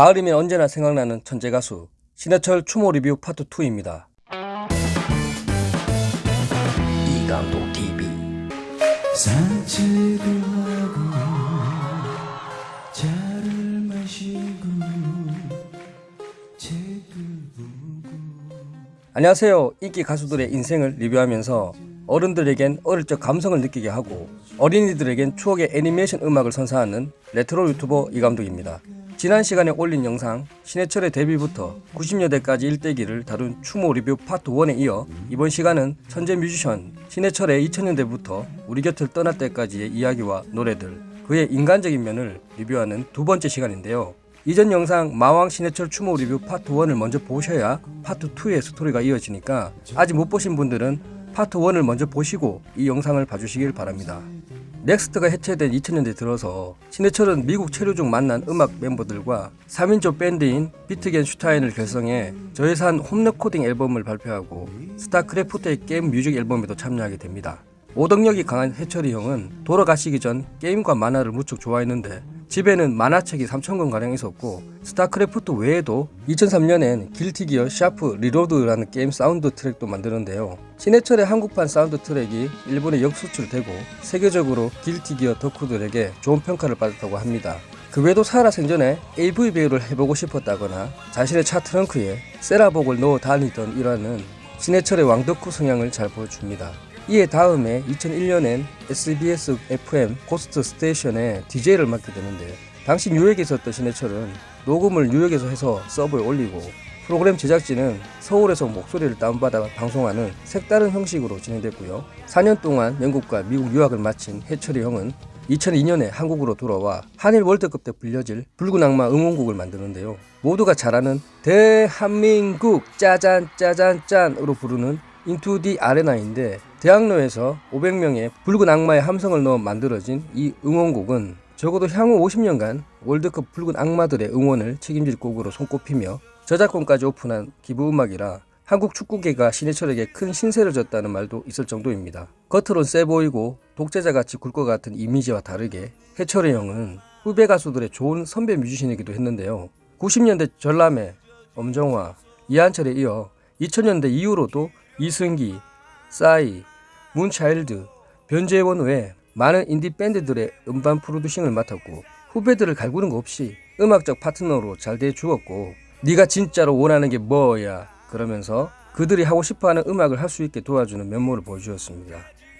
가을이면 언제나 생각나는 천재 가수 신해철 추모 리뷰 파트 2입니다. 이감독 TV 산책을 하고 차를 마시고 책을 보고 안녕하세요. 인기 가수들의 인생을 리뷰하면서 어른들에겐 어릴 적 감성을 느끼게 하고 어린이들에겐 추억의 애니메이션 음악을 선사하는 레트로 유튜버 이감독입니다. 지난 시간에 올린 영상 신해철의 데뷔부터 90년대까지 일대기를 다룬 추모 리뷰 파트 1에 이어 이번 시간은 천재 뮤지션 신해철의 2000년대부터 우리 곁을 떠날 때까지의 이야기와 노래들 그의 인간적인 면을 리뷰하는 두 번째 시간인데요. 이전 영상 마왕 신해철 추모 리뷰 파트 1을 먼저 보셔야 파트 2의 스토리가 이어지니까 아직 못 보신 분들은 파트 1을 먼저 보시고 이 영상을 봐주시길 바랍니다. 넥스트가 해체된 2000년대 들어서 신해철은 미국 체류 중 만난 음악 멤버들과 3인조 밴드인 비트겐슈타인을 결성해 저예산 홈 레코딩 앨범을 발표하고 스타크래프트의 게임 뮤직 앨범에도 참여하게 됩니다. 오덕력이 강한 해철이 형은 돌아가시기 전 게임과 만화를 무척 좋아했는데 집에는 만화책이 3,000권 가량 있었고 스타크래프트 외에도 2003년엔 길티기어 샤프 리로드라는 게임 사운드 트랙도 만드는데요. 신해철의 한국판 사운드 트랙이 일본에 역수출되고 세계적으로 길티기어 덕후들에게 좋은 평가를 받았다고 합니다. 그 외에도 살아 생전에 AV 배우를 해보고 싶었다거나 자신의 차 트렁크에 세라복을 넣어 다니던 일화는 신해철의 왕덕후 성향을 잘 보여줍니다. 이에 다음에 2001년엔 SBS FM Ghost Station에 DJ를 맡게 되는데 당시 뉴욕에 있었던 신해철은 녹음을 뉴욕에서 해서 서버에 올리고 프로그램 제작진은 서울에서 목소리를 다운받아 방송하는 색다른 형식으로 진행됐고요. 4년 동안 영국과 미국 유학을 마친 해철이 형은 2002년에 한국으로 돌아와 한일 월드컵 때 불려질 붉은 악마 응원곡을 만드는데요. 모두가 잘 아는 대한민국 짜잔 짜잔 짠으로 부르는 Into the Arena인데 대학로에서 500명의 붉은 악마의 함성을 넣어 만들어진 이 응원곡은 적어도 향후 50년간 월드컵 붉은 악마들의 응원을 책임질 곡으로 손꼽히며 저작권까지 오픈한 기부음악이라 한국 축구계가 신해철에게 큰 신세를 졌다는 말도 있을 정도입니다. 겉으론 세 보이고 독재자같이 굴 것 같은 이미지와 다르게 해철의 형은 후배 가수들의 좋은 선배 뮤지션이기도 했는데요. 90년대 전람회, 엄정화, 이한철에 이어 2000년대 이후로도 이승기, 싸이, 문차일드, 변재원 외 많은 인디 밴드들의 음반 프로듀싱을 맡았고 후배들을 갈구는 거 없이 음악적 파트너로 잘 대주었고 네가 진짜로 원하는 게 뭐야 그러면서 그들이 하고 싶어하는 음악을 할 수 있게 도와주는 면모를 보여주었습니다.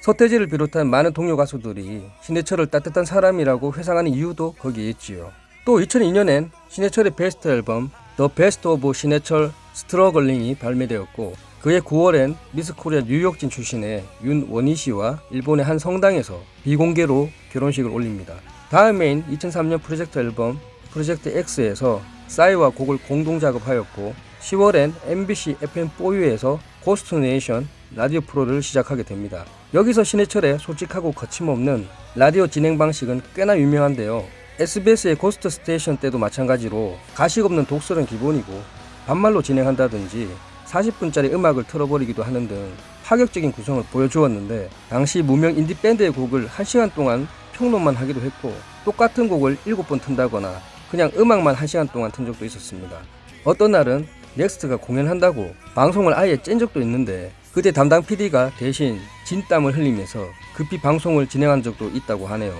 서태지를 비롯한 많은 동료 가수들이 신해철을 따뜻한 사람이라고 회상하는 이유도 거기에 있지요. 또 2002년엔 신해철의 베스트 앨범 The Best of 신해철 Struggling이 발매되었고 그해 9월엔 미스코리아 뉴욕진 출신의 윤원희 씨와 일본의 한 성당에서 비공개로 결혼식을 올립니다. 다음 해인 2003년 프로젝트 앨범 프로젝트 X에서 싸이와 곡을 공동 작업하였고 10월엔 MBC FM4U에서 Ghost Nation 라디오 프로를 시작하게 됩니다. 여기서 신해철의 솔직하고 거침없는 라디오 진행 방식은 꽤나 유명한데요. SBS의 Ghost Station 때도 마찬가지로 가식 없는 독설은 기본이고 반말로 진행한다든지 40분짜리 음악을 틀어버리기도 하는 등 파격적인 구성을 보여주었는데 당시 무명 인디 밴드의 곡을 1시간 동안 평론만 하기도 했고 똑같은 곡을 7번 튼다거나 그냥 음악만 1시간 동안 튼 적도 있었습니다. 어떤 날은 넥스트가 공연한다고 방송을 아예 짠 적도 있는데 그때 담당 PD가 대신 진땀을 흘리면서 급히 방송을 진행한 적도 있다고 하네요.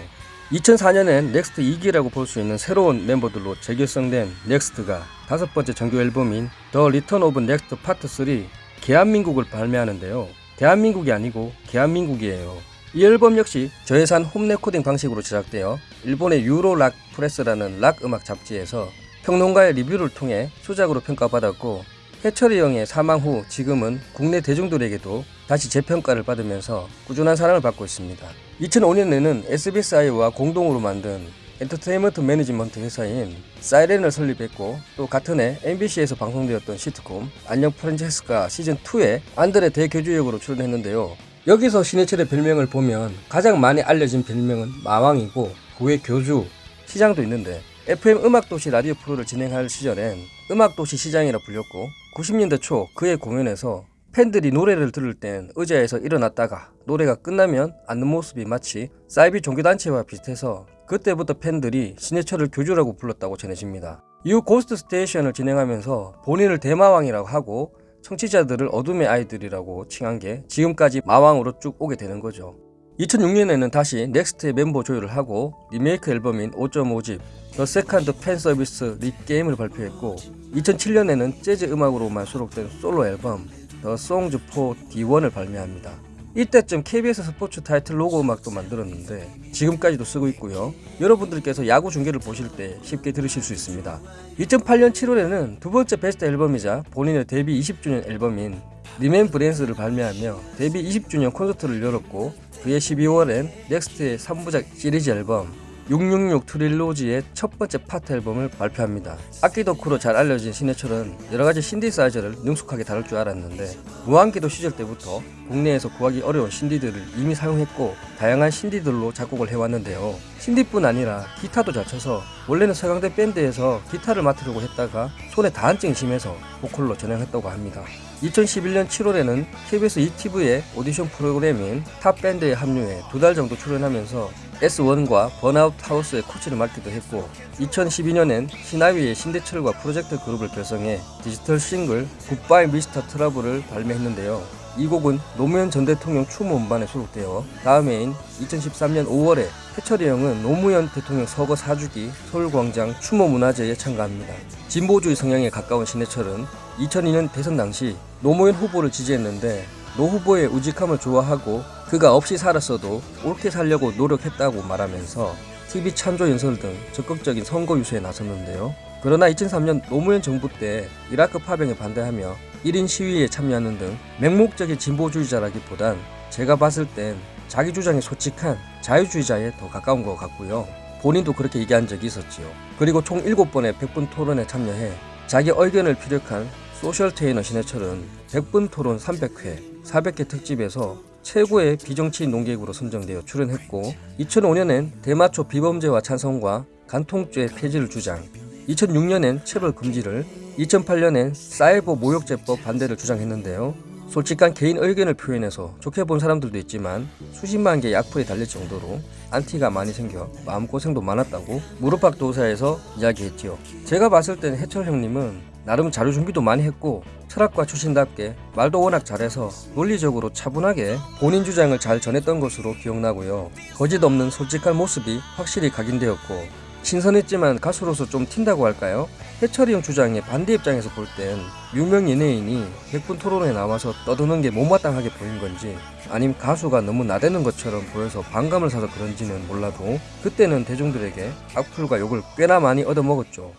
2004년엔 넥스트 2기라고 볼 수 있는 새로운 멤버들로 재결성된 넥스트가 다섯 번째 정규 앨범인 The Return of Next Part 3 개한민국을 발매하는데요. 대한민국이 아니고 개한민국이에요. 이 앨범 역시 저예산 홈 레코딩 방식으로 제작되어 일본의 Euro Rock Press라는 락 음악 잡지에서 평론가의 리뷰를 통해 수작으로 평가받았고 해철이 형의 사망 후 지금은 국내 대중들에게도 다시 재평가를 받으면서 꾸준한 사랑을 받고 있습니다. 2005년에는 SBSI와 공동으로 만든 엔터테인먼트 매니지먼트 회사인 사이렌을 설립했고 또 같은 해 MBC에서 방송되었던 시트콤 안녕 프란체스카 시즌2에 안드레 대교주 역으로 출연했는데요. 여기서 신해철의 별명을 보면 가장 많이 알려진 별명은 마왕이고 그 외 교주, 시장도 있는데 FM 음악도시 라디오 프로를 진행할 시절엔 음악도시 시장이라 불렸고 90년대 초 그의 공연에서 팬들이 노래를 들을 땐 의자에서 일어났다가 노래가 끝나면 앉는 모습이 마치 사이비 종교단체와 비슷해서 그때부터 팬들이 신해철을 교주라고 불렀다고 전해집니다. 이후 Ghost Station을 진행하면서 본인을 대마왕이라고 하고 청취자들을 어둠의 아이들이라고 칭한 게 지금까지 마왕으로 쭉 오게 되는 거죠. 2006년에는 다시 넥스트의 멤버 조율을 하고 리메이크 앨범인 5.5집 The Second Fan Service Regame을 발표했고 2007년에는 재즈 음악으로만 수록된 솔로 앨범 더 송즈 포 D1을 발매합니다. 이때쯤 KBS 스포츠 타이틀 로고 음악도 만들었는데 지금까지도 쓰고 있고요. 여러분들께서 야구 중계를 보실 때 쉽게 들으실 수 있습니다. 2008년 7월에는 두 번째 베스트 앨범이자 본인의 데뷔 20주년 앨범인 Remembrance를 발매하며 데뷔 20주년 콘서트를 열었고 그해 12월엔 넥스트의 3부작 시리즈 앨범 666 Trilogy의 첫 번째 파트 앨범을 발표합니다. 악기 덕후로 잘 알려진 신해철은 여러가지 신디사이저를 능숙하게 다룰 줄 알았는데 무한궤도 시절 때부터 국내에서 구하기 어려운 신디들을 이미 사용했고 다양한 신디들로 작곡을 해왔는데요. 신디뿐 아니라 기타도 잘 쳐서 원래는 서강대 밴드에서 기타를 맡으려고 했다가 손에 다한증이 심해서 보컬로 전향했다고 합니다. 2011년 7월에는 KBS 2TV의 오디션 프로그램인 탑밴드에 합류해 두 달 정도 출연하면서 S1과 Burnout House의 코치를 맡기도 했고 2012년엔 시나위의 신대철과 프로젝트 그룹을 결성해 디지털 싱글 Goodbye Mr. Trouble을 발매했는데요. 이 곡은 노무현 전 대통령 추모 음반에 수록되어 다음 해인 2013년 5월에 해철이 형은 노무현 대통령 서거 4주기 서울광장 추모 문화제에 참가합니다. 진보주의 성향에 가까운 신해철은 2002년 대선 당시 노무현 후보를 지지했는데 노 후보의 우직함을 좋아하고 그가 없이 살았어도 옳게 살려고 노력했다고 말하면서 TV 찬조 연설 등 적극적인 선거 유세에 나섰는데요. 그러나 2003년 노무현 정부 때 이라크 파병에 반대하며 1인 시위에 참여하는 등 맹목적인 진보주의자라기보단 제가 봤을 땐 자기 주장에 솔직한 자유주의자에 더 가까운 것 같고요. 본인도 그렇게 얘기한 적이 있었지요. 그리고 총 7번의 100분 토론에 참여해 자기 의견을 피력한 소셜 테이너 신해철은 100분 토론 300회, 400회 특집에서 최고의 비정치인 논객으로 선정되어 출연했고 2005년엔 대마초 비범죄화 찬성과 간통죄 폐지를 주장 2006년엔 체벌 금지를 2008년엔 사이버 모욕죄법 반대를 주장했는데요. 솔직한 개인 의견을 표현해서 좋게 본 사람들도 있지만 수십만 개의 악플이 달릴 정도로 안티가 많이 생겨 마음고생도 많았다고 무릎팍 도사에서 이야기했지요. 제가 봤을 땐 해철 형님은 나름 자료 준비도 많이 했고 철학과 출신답게 말도 워낙 잘해서 논리적으로 차분하게 본인 주장을 잘 전했던 것으로 기억나고요. 거짓 없는 솔직한 모습이 확실히 각인되었고 신선했지만 가수로서 좀 튄다고 할까요? 해철이 형 주장에 반대 입장에서 볼 땐 유명 연예인이 100분 토론에 나와서 떠드는 게 못마땅하게 보인 건지 아님 가수가 너무 나대는 것처럼 보여서 반감을 사서 그런지는 몰라도 그때는 대중들에게 악플과 욕을 꽤나 많이 얻어먹었죠.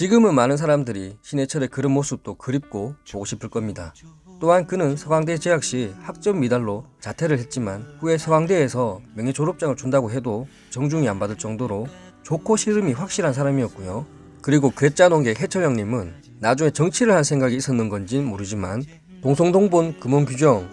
지금은 많은 사람들이 신해철의 그런 모습도 그립고 보고 싶을 겁니다. 또한 그는 서강대 재학 시 학점 미달로 자퇴를 했지만 후에 서강대에서 명예 졸업장을 준다고 해도 정중히 안 받을 정도로 좋고 싫음이 확실한 사람이었고요. 그리고 괴짜 농객 해철 형님은 나중에 정치를 할 생각이 있었는 건진 모르지만 동성동본 금원규정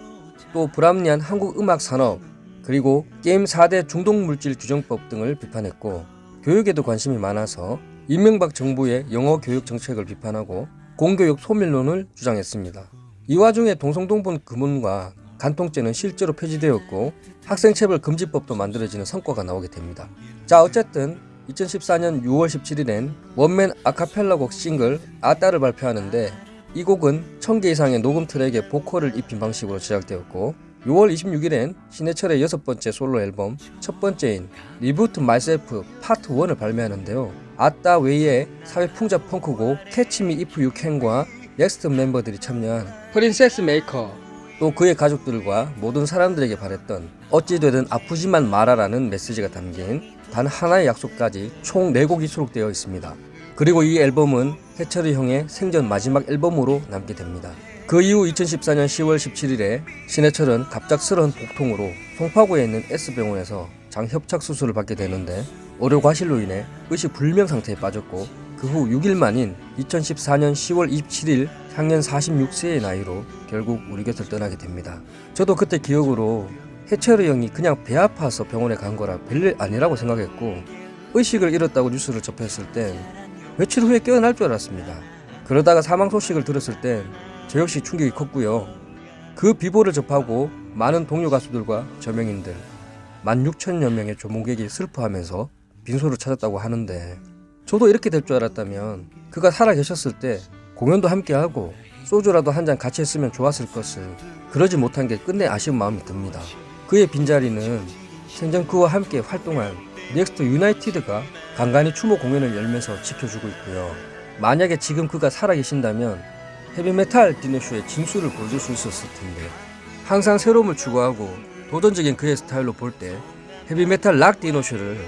또 불합리한 한국 음악 산업 그리고 게임 4대 중독물질 규정법 등을 비판했고 교육에도 관심이 많아서 이명박 정부의 영어 교육 정책을 비판하고 공교육 소멸론을 주장했습니다. 이 와중에 동성동본 금원과 간통죄는 실제로 폐지되었고 학생체벌 금지법도 만들어지는 성과가 나오게 됩니다. 자 어쨌든 2014년 6월 17일엔 원맨 아카펠라 곡 싱글 아따를 발표하는데 이 곡은 1000개 이상의 녹음 트랙에 보컬을 입힌 방식으로 제작되었고 6월 26일엔 신해철의 여섯 번째 솔로 앨범 첫 번째인 Reboot Myself Part 1을 발매하는데요. 아따 외에 사회 풍자 펑크곡 Catch Me If You Can과 넥스트 멤버들이 참여한 Princess Maker 또 그의 가족들과 모든 사람들에게 바랬던 어찌되든 아프지만 말아라는 메시지가 담긴 단 하나의 약속까지 총 4곡이 수록되어 있습니다. 그리고 이 앨범은 해철이 형의 생전 마지막 앨범으로 남게 됩니다. 그 이후 2014년 10월 17일에 신해철은 갑작스러운 복통으로 송파구에 있는 S병원에서 장협착 수술을 받게 되는데 의료 과실로 인해 의식 불명 상태에 빠졌고 그 후 6일 만인 2014년 10월 27일 향년 46세의 나이로 결국 우리 곁을 떠나게 됩니다. 저도 그때 기억으로 해철이 형이 그냥 배 아파서 병원에 간 거라 별일 아니라고 생각했고 의식을 잃었다고 뉴스를 접했을 땐 며칠 후에 깨어날 줄 알았습니다. 그러다가 사망 소식을 들었을 땐 저 역시 충격이 컸고요. 그 비보를 접하고 많은 동료 가수들과 저명인들 16,000여 명의 조문객이 슬퍼하면서 빈소를 찾았다고 하는데 저도 이렇게 될 줄 알았다면 그가 살아 계셨을 때 공연도 함께 하고 소주라도 한 잔 같이 했으면 좋았을 것을 그러지 못한 게 끝내 아쉬운 마음이 듭니다. 그의 빈자리는 생전 그와 함께 활동한 넥스트 United가 간간히 추모 공연을 열면서 지켜주고 있고요. 만약에 지금 그가 살아계신다면 헤비메탈 디너쇼의 진수를 보여줄 수 있었을 텐데 항상 새로움을 추구하고 도전적인 그의 스타일로 볼 때 헤비메탈 락 디너쇼를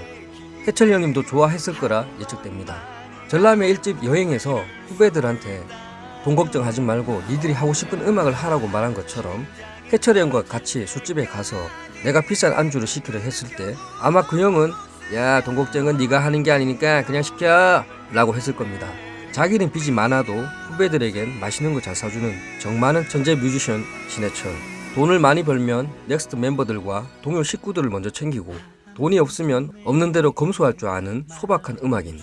해철 형님도 좋아했을 거라 예측됩니다. 전람회 1집 여행에서 후배들한테 돈 걱정하지 말고 니들이 하고 싶은 음악을 하라고 말한 것처럼 해철이 형과 같이 술집에 가서 내가 비싼 안주를 시키려 했을 때 아마 그 형은 야 돈 걱정은 네가 하는 게 아니니까 그냥 시켜 라고 했을 겁니다. 자기는 빚이 많아도 후배들에겐 맛있는 거 잘 사주는 정 많은 천재 뮤지션 신해철 돈을 많이 벌면 넥스트 멤버들과 동료 식구들을 먼저 챙기고 돈이 없으면 없는 대로 검소할 줄 아는 소박한 음악인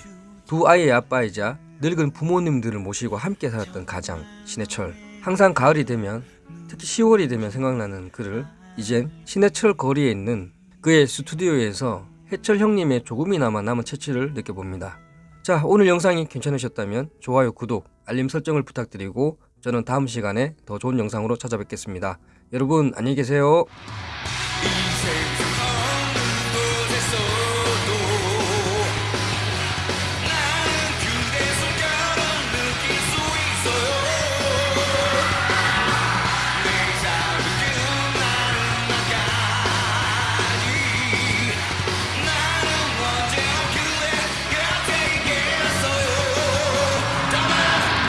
두 아이의 아빠이자 늙은 부모님들을 모시고 함께 살았던 가장 신해철 항상 가을이 되면 특히 10월이 되면 생각나는 그를 이젠 신해철 거리에 있는 그의 스튜디오에서 해철 형님의 조금이나마 남은 체취를 느껴봅니다. 자 오늘 영상이 괜찮으셨다면 좋아요 구독 알림 설정을 부탁드리고 저는 다음 시간에 더 좋은 영상으로 찾아뵙겠습니다. 여러분 안녕히 계세요.